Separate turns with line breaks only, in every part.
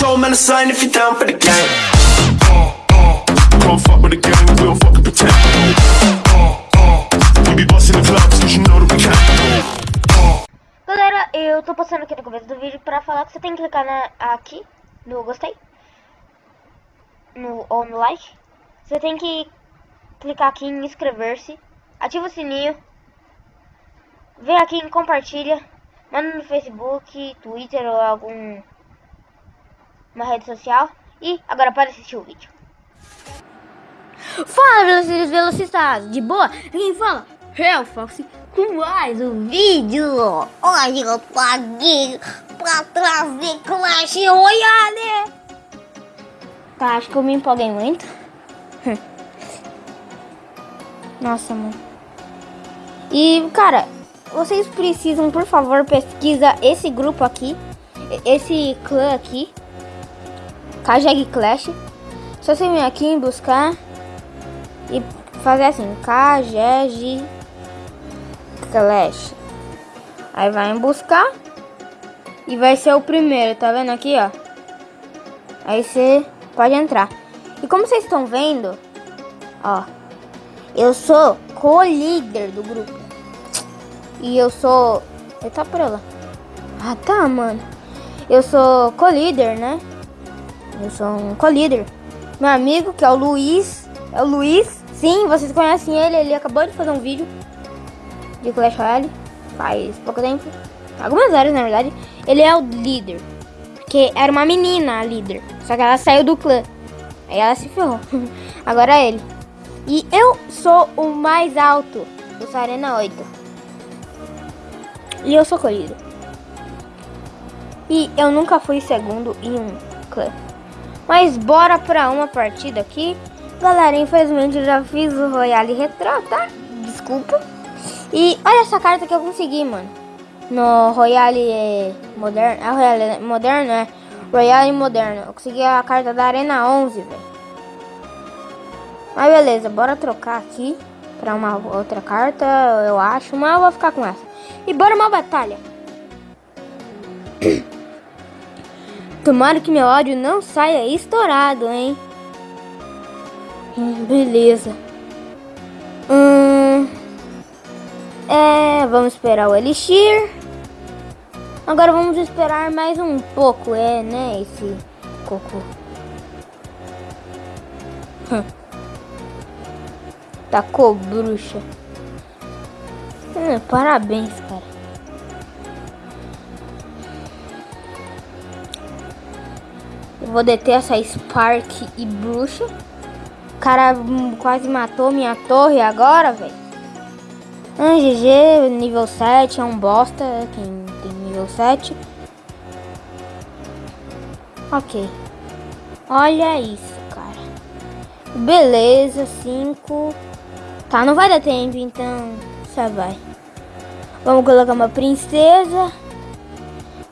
control, man, sign if you're down for the game. Uh, uh, fuck with the gang, we don't fucking pretend. Uh, uh, we be busting the clubs, cause you know that we can.
Galera, eu tô passando aqui no começo do vídeo pra falar que você tem que clicar na, aqui no gostei. No, ou no like. Você tem que clicar aqui em inscrever-se. Ativa o sininho. Vem aqui em compartilha. Manda no Facebook, Twitter ou algum uma rede social. E agora para assistir o vídeo.
Fala, velocistas, velocistas, de boa? Quem fala? O Foxy com mais um vídeo. Hoje eu tô aqui pra trazer Clash Royale. Tá, acho que eu me empolguei muito. Nossa, mano. E, cara, vocês precisam, por favor, pesquisa esse grupo aqui. Esse clã aqui. Kajag Clash. Só você vir aqui em buscar e fazer assim, Kajeg Clash. Aí vai em buscar e vai ser o primeiro, tá vendo aqui, ó? Aí você pode entrar. E como vocês estão vendo, ó, eu sou co-líder do grupo. E eu sou... Ele tá por lá. Ah, tá, mano. Eu sou co-líder, né? Eu sou um co-líder. Meu amigo, que é o Luiz. É o Luiz. Sim, vocês conhecem ele. Ele acabou de fazer um vídeo de Clash Royale. Faz pouco tempo. Algumas horas, na verdade. Ele é o líder. Porque era uma menina a líder. Só que ela saiu do clã. Aí ela se ferrou. Agora é ele. E eu sou o mais alto do Arena 8. E eu sou colhido. E eu nunca fui segundo em um clã. Mas bora pra uma partida aqui. Galera, infelizmente eu já fiz o Royale Retro, tá? Desculpa. E olha essa carta que eu consegui, mano. No Royale Moderno. É Royale Moderno, é? Royale Moderno. Eu consegui a carta da Arena 11, velho. Mas beleza, bora trocar aqui pra uma outra carta, eu acho. Mas eu vou ficar com essa. E bora uma batalha. Tomara que meu áudio não saia estourado, hein? Hum, beleza. Hum, é, vamos esperar o Elixir. Agora vamos esperar mais um pouco, é, né, esse cocô. Hum. Tacou bruxa. Hum, parabéns, cara. Eu vou deter essa Spark e bruxa. O cara quase matou minha torre agora, velho. Ah, GG, nível 7, é um bosta. Quem tem nível 7. Ok. Olha isso, cara. Beleza, 5. Tá, não vai dar tempo, então só vai. Vamos colocar uma princesa.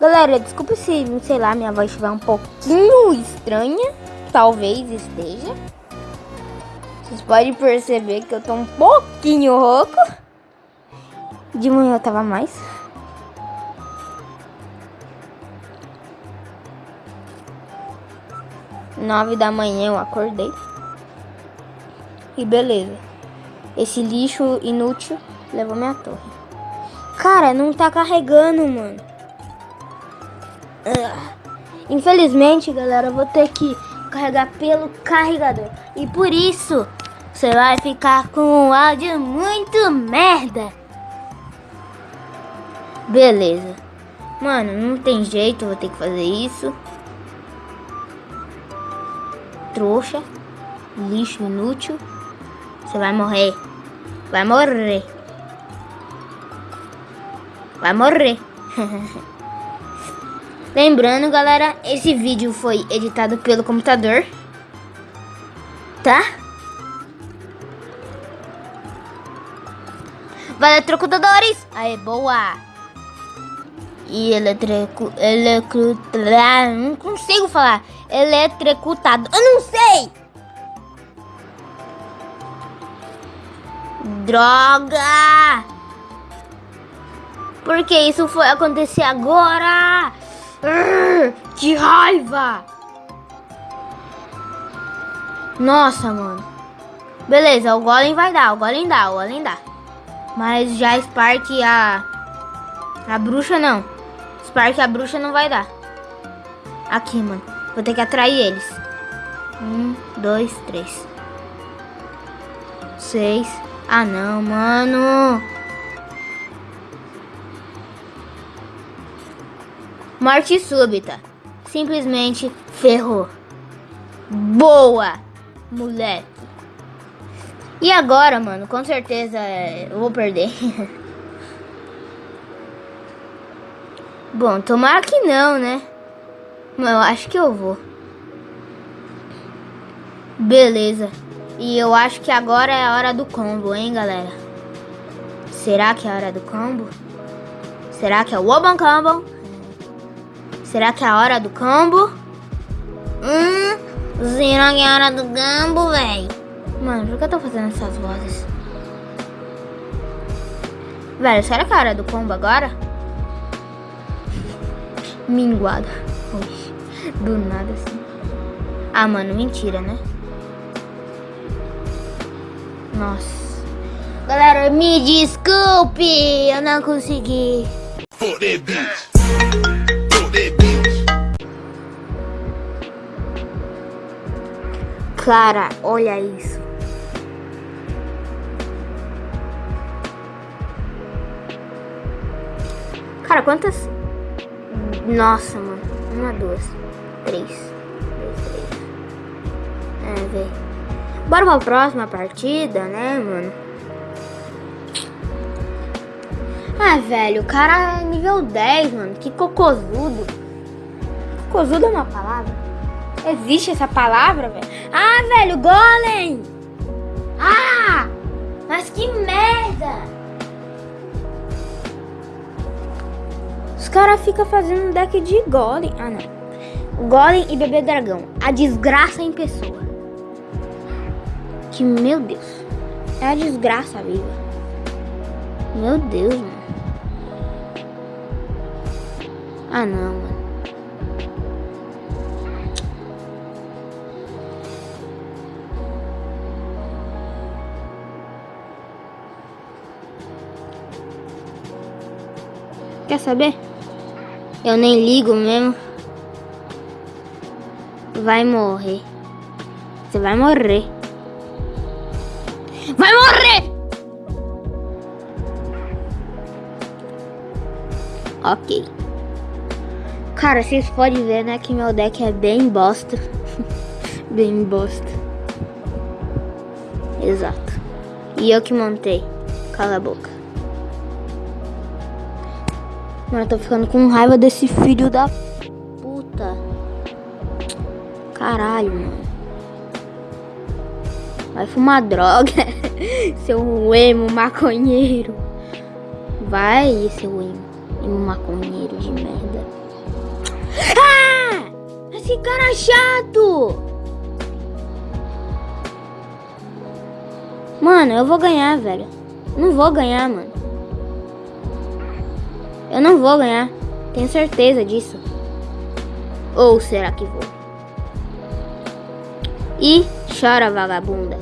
Galera, desculpa se, sei lá, minha voz estiver um pouquinho estranha. Talvez esteja. Vocês podem perceber que eu tô um pouquinho rouco. De manhã eu tava mais. Nove da manhã eu acordei. E beleza. Esse lixo inútil levou minha torre. Cara, não tá carregando, mano. Infelizmente, galera, eu vou ter que carregar pelo carregador. E por isso, você vai ficar com um áudio muito merda. Beleza. Mano, não tem jeito, vou ter que fazer isso. Trouxa. Lixo inútil. Você vai morrer. Vai morrer. Vai morrer. Lembrando, galera, esse vídeo foi editado pelo computador. Tá? Valeu, trocutadores! Aê, boa! E eletrico... Electro... Não consigo falar. Eletricutado. Eu não sei! Droga! Porque isso foi acontecer agora? Ah, que raiva! Nossa, mano. Beleza, o Golem vai dar, o Golem dá, o Golem dá. Mas já Spark e a... A bruxa não. Spark a bruxa não vai dar. Aqui, mano. Vou ter que atrair eles. Um, dois, três. Seis. Ah, não, mano. Morte súbita. Simplesmente ferrou. Boa, moleque. E agora, mano, com certeza eu vou perder. Bom, tomara que não, né? Mas eu acho que eu vou. Beleza. E eu acho que agora é a hora do combo, hein, galera? Será que é a hora do combo? Será que é o Oban Combo? Será que é a hora do combo? Hum, será que é a hora do gambo, velho? Mano, por que eu tô fazendo essas vozes? Velho, será que é a hora do combo agora? Minguado. Oxi, do nada assim. Ah, mano, mentira, né? Nossa. Galera, me desculpe, eu não consegui.
Fuck
Cara, olha isso. Cara, quantas? Nossa, mano. Uma, duas, três. Dois, três. É, velho. Bora pra próxima partida, né, mano? Ah, velho, o cara é nível 10, mano. Que cocozudo. Cocozudo é uma palavra? Existe essa palavra, velho? Ah, velho, golem! Ah! Mas que merda! Os caras ficam fazendo um deck de golem. Ah, não. Golem e bebê dragão. A desgraça em pessoa. Que, meu Deus. É a desgraça viva. Meu Deus, mano. Ah, não, mano. Quer saber? Eu nem ligo mesmo. Vai morrer. Você vai morrer. Vai morrer! Ok. Cara, vocês podem ver, né, que meu deck é bem bosta. bem bosta. Exato. E eu que montei. Cala a boca. Mano, eu tô ficando com raiva desse filho da puta. Caralho, mano. Vai fumar droga. seu emo maconheiro. Vai, seu emo. Emo maconheiro de merda. Ah! Esse cara é chato! Mano, eu vou ganhar, velho. Não vou ganhar, mano. Eu não vou ganhar. Tenho certeza disso. Ou será que vou? E chora, vagabunda.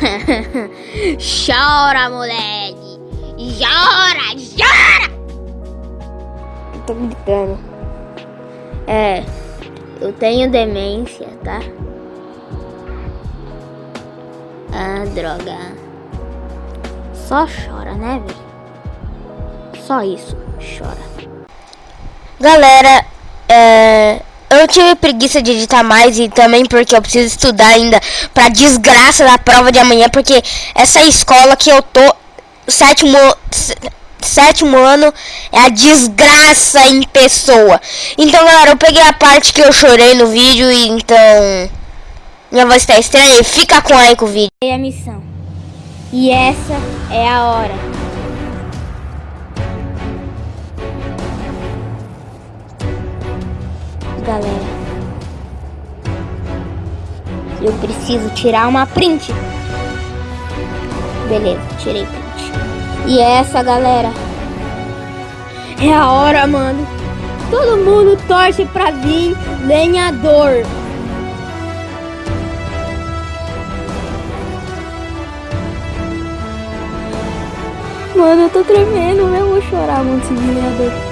chora, moleque. Chora, chora. Eu tô gritando. É, eu tenho demência, tá? Ah, droga. Só chora, né, velho? Só isso, chora.
Galera, é, eu tive preguiça de editar mais e também porque eu preciso estudar ainda pra desgraça da prova de amanhã, porque essa escola que eu tô, sétimo, sétimo ano, é a desgraça em pessoa. Então, galera, eu peguei a parte que eu chorei no vídeo e então minha voz tá estranha e fica com aí com o vídeo.
é a missão. E essa é a hora. galera. Eu preciso tirar uma print. Beleza, tirei print. E é essa, galera. É a hora, mano. Todo mundo torce pra vir lenhador. Mano, eu tô tremendo, eu vou chorar muito esse lenhador.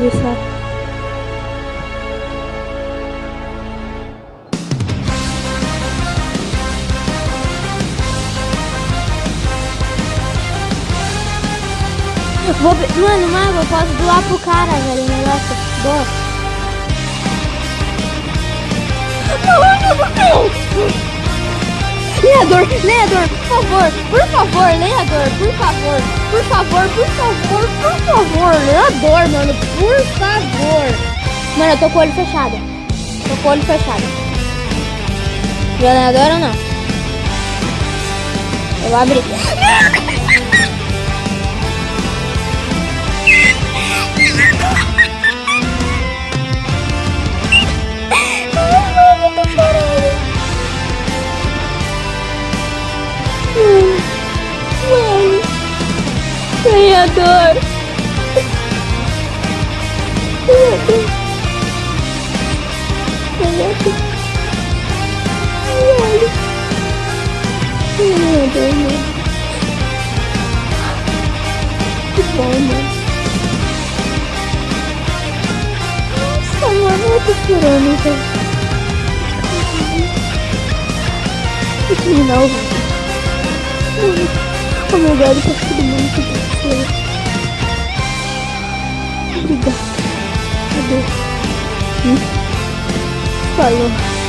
Mano céu. Vou, mano, Mago, eu posso doar pro cara, velho, negócio. Doa. Leador, Leador, por favor, por favor, Leador, por favor, por favor, por favor, por favor, Leador, mano, por favor. Mano, eu tô com o olho fechado. Tô com o olho fechado. Já Leador ou não? Eu abri. Ganhador. Ganhador. Ganhador. Ganhador, mano. Que bom, mano. Nossa, mano, eu tô chorando, velho. Vou terminar o vídeo. Oh meu Deus, tá mundo Obrigada. Adeus. Hum? Falou.